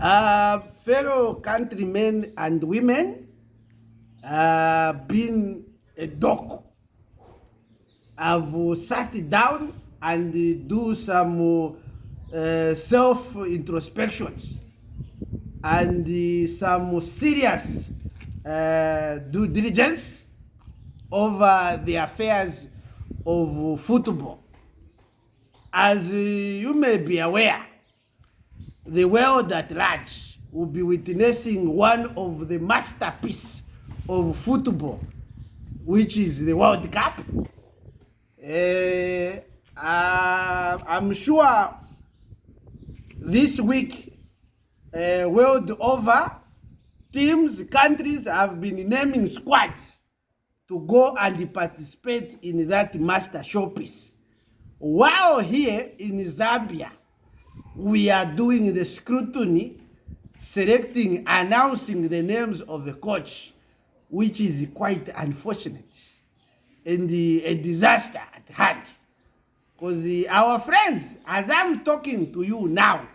Uh, fellow countrymen and women, uh, been a doc, have sat down and do some uh, self introspections and uh, some serious uh, due diligence over the affairs of football. As you may be aware, the world at large will be witnessing one of the masterpiece of football, which is the World Cup. Uh, uh, I'm sure this week, uh, world over, teams, countries have been naming squads to go and participate in that master showpiece. While here in Zambia, we are doing the scrutiny, selecting, announcing the names of the coach, which is quite unfortunate and uh, a disaster at hand. Because uh, our friends, as I'm talking to you now,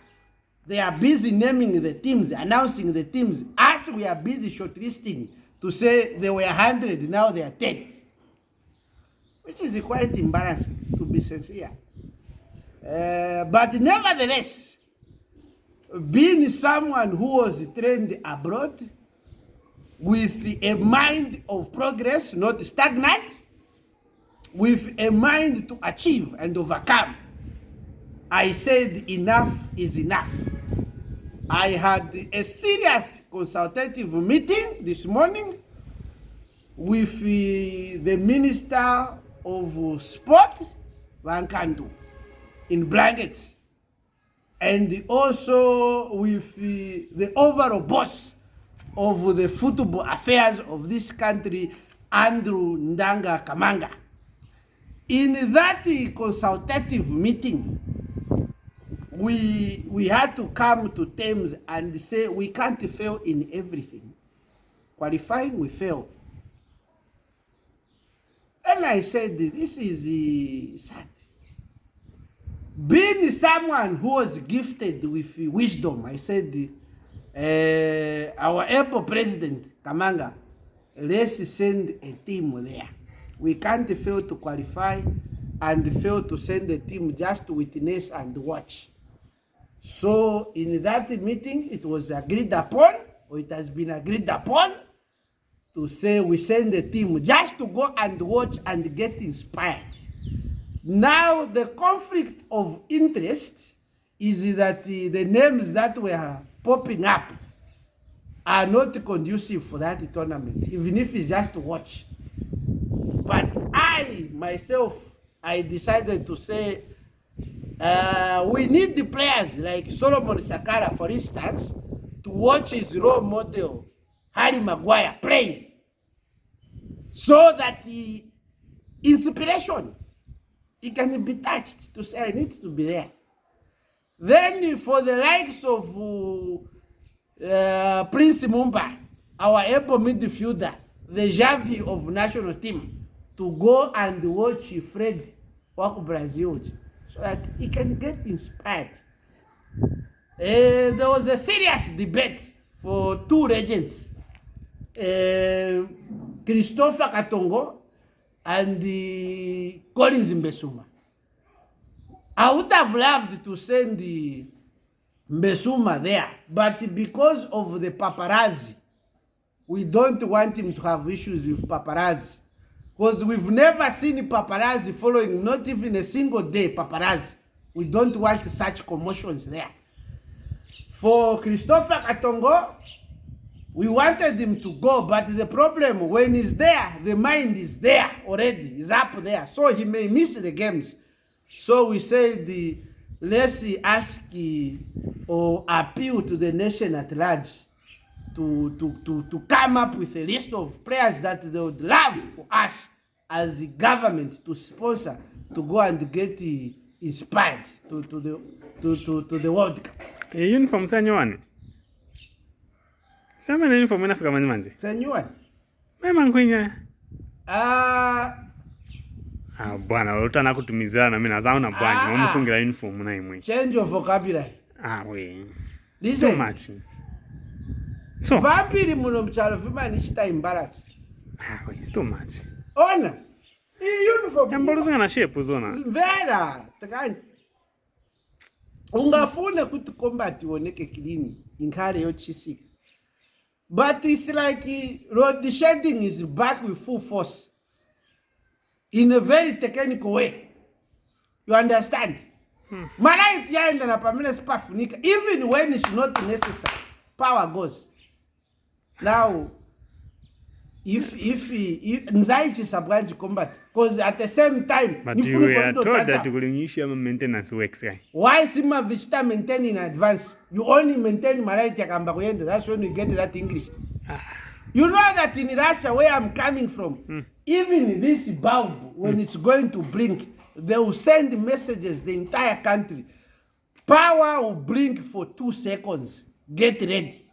they are busy naming the teams, announcing the teams. As we are busy shortlisting to say they were 100, now they are 10. Which is quite embarrassing, to be sincere. Uh, but nevertheless, being someone who was trained abroad with a mind of progress, not stagnant, with a mind to achieve and overcome, I said enough is enough. I had a serious consultative meeting this morning with uh, the Minister of Sport, Vankandu in blankets and also with the, the overall boss of the football affairs of this country, Andrew Ndanga Kamanga. In that consultative meeting, we, we had to come to terms and say we can't fail in everything. Qualifying, we fail. And I said, this is uh, sad being someone who was gifted with wisdom, I said, uh, our able president, Kamanga, let's send a team there. We can't fail to qualify and fail to send a team just to witness and watch. So in that meeting, it was agreed upon, or it has been agreed upon, to say we send a team just to go and watch and get inspired. Now, the conflict of interest is that the, the names that were popping up are not conducive for that tournament, even if it's just to watch. But I, myself, I decided to say, uh, we need the players like Solomon Sakala, for instance, to watch his role model, Harry Maguire, play. So that the inspiration it can be touched to say I need to be there. Then for the likes of uh, Prince Mumba, our able midfielder, the Javi of national team, to go and watch Fred work Brazil so that he can get inspired. Uh, there was a serious debate for two legends, uh, Christopher Katongo and the Collins Mbesuma. I would have loved to send the Mbesuma there, but because of the paparazzi, we don't want him to have issues with paparazzi. Because we've never seen paparazzi following, not even a single day paparazzi. We don't want such commotions there. For Christopher Katongo, We wanted him to go, but the problem, when he's there, the mind is there already, he's up there. So he may miss the games. So we said, the, let's ask or appeal to the nation at large to, to, to, to come up with a list of players that they would love for us as the government to sponsor to go and get inspired to, to, the, to, to, to the World Cup. Uniform sa sama nini uniform mwana Afrika manje. Senyua. Mema nkunya. Ah. Ah bwana, uta nakutumizana mimi nazaona na bwana. Ah, Mumufungira uniform na imwe. Change of vocabulary. Ah we. Listen. So much. So. vampiri muno mchalo vimanishita imbalance. Ah we, it's too much. Ona. Iyi uniform. Yambolo zingana shape zona. Vera. Takani. Ungafuna kuti combat ioneke clean inkhale yochisika but it's like uh, road shedding is back with full force. In a very technical way. You understand? Malaiti yaendana pamene sipafunika even when it's not necessary power goes. Now if if, if nzaichisa bwanji combat because at the same time But nifuna you were told kundotata. that kulinyisha maintenance works guy. why sima vichita maintain in advance? You only maintain maraiti yakamba kuyenda that's when you get that english. You know that in russia where i'm coming from even this bulb when it's going to blink they will send messages the entire country. Power will blink for two seconds. Get ready